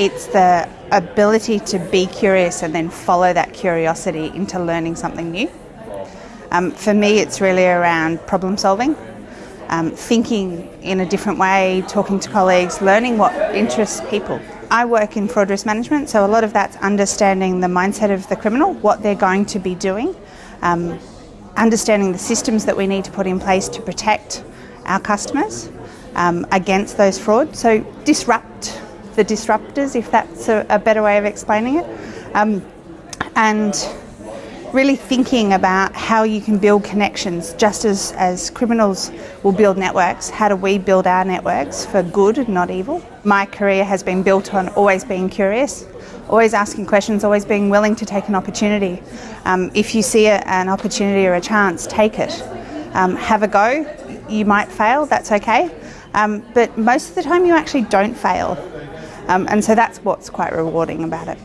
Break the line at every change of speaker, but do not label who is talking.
It's the ability to be curious and then follow that curiosity into learning something new. Um, for me, it's really around problem solving, um, thinking in a different way, talking to colleagues, learning what interests people. I work in fraud risk management, so a lot of that's understanding the mindset of the criminal, what they're going to be doing, um, understanding the systems that we need to put in place to protect our customers um, against those frauds. So disrupt the disruptors, if that's a, a better way of explaining it. Um, and really thinking about how you can build connections just as, as criminals will build networks. How do we build our networks for good, not evil? My career has been built on always being curious, always asking questions, always being willing to take an opportunity. Um, if you see a, an opportunity or a chance, take it. Um, have a go. You might fail, that's okay. Um, but most of the time you actually don't fail. Um, and so that's what's quite rewarding about it.